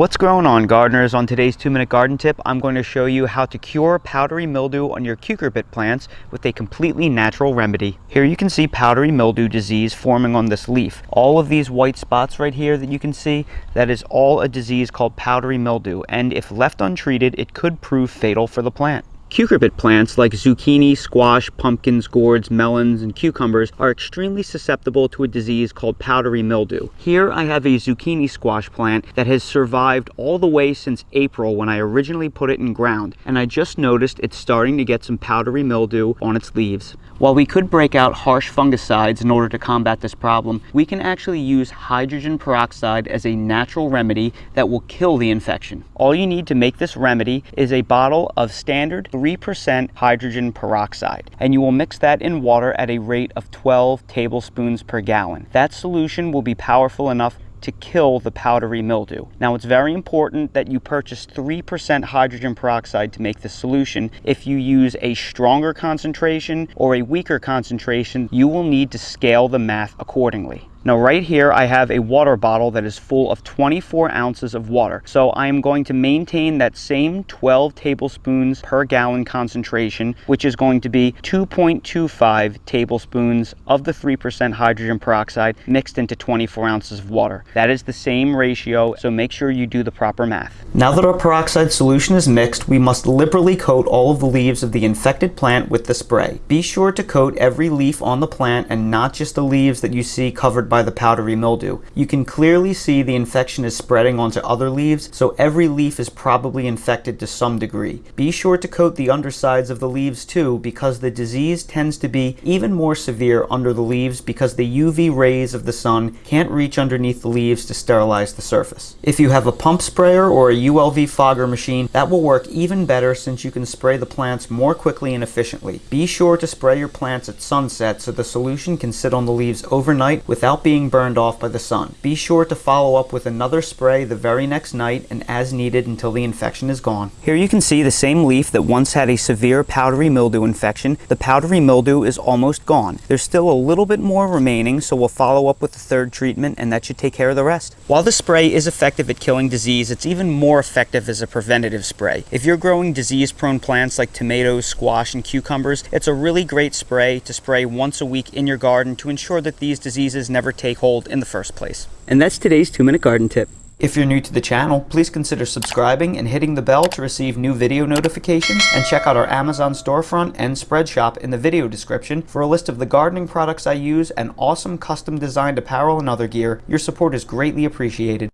What's going on gardeners? On today's 2 minute garden tip, I'm going to show you how to cure powdery mildew on your cucurbit plants with a completely natural remedy. Here you can see powdery mildew disease forming on this leaf. All of these white spots right here that you can see, that is all a disease called powdery mildew and if left untreated, it could prove fatal for the plant. Cucurbit plants like zucchini, squash, pumpkins, gourds, melons, and cucumbers are extremely susceptible to a disease called powdery mildew. Here I have a zucchini squash plant that has survived all the way since April when I originally put it in ground, and I just noticed it's starting to get some powdery mildew on its leaves. While we could break out harsh fungicides in order to combat this problem, we can actually use hydrogen peroxide as a natural remedy that will kill the infection. All you need to make this remedy is a bottle of standard 3% hydrogen peroxide, and you will mix that in water at a rate of 12 tablespoons per gallon. That solution will be powerful enough to kill the powdery mildew. Now it's very important that you purchase 3% hydrogen peroxide to make this solution. If you use a stronger concentration or a weaker concentration, you will need to scale the math accordingly. Now right here I have a water bottle that is full of 24 ounces of water. So I am going to maintain that same 12 tablespoons per gallon concentration, which is going to be 2.25 tablespoons of the 3% hydrogen peroxide mixed into 24 ounces of water. That is the same ratio, so make sure you do the proper math. Now that our peroxide solution is mixed, we must liberally coat all of the leaves of the infected plant with the spray. Be sure to coat every leaf on the plant and not just the leaves that you see covered by the powdery mildew. You can clearly see the infection is spreading onto other leaves, so every leaf is probably infected to some degree. Be sure to coat the undersides of the leaves too, because the disease tends to be even more severe under the leaves because the UV rays of the sun can't reach underneath the leaves to sterilize the surface. If you have a pump sprayer or a ULV fogger machine, that will work even better since you can spray the plants more quickly and efficiently. Be sure to spray your plants at sunset so the solution can sit on the leaves overnight without being burned off by the sun. Be sure to follow up with another spray the very next night and as needed until the infection is gone. Here you can see the same leaf that once had a severe powdery mildew infection. The powdery mildew is almost gone. There's still a little bit more remaining, so we'll follow up with the third treatment and that should take care of the rest. While the spray is effective at killing disease, it's even more effective as a preventative spray. If you're growing disease-prone plants like tomatoes, squash, and cucumbers, it's a really great spray to spray once a week in your garden to ensure that these diseases never ever take hold in the first place. And that's today's two minute garden tip. If you're new to the channel, please consider subscribing and hitting the bell to receive new video notifications and check out our Amazon storefront and spread shop in the video description for a list of the gardening products I use and awesome custom designed apparel and other gear. Your support is greatly appreciated.